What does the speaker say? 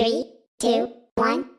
Three, two, one.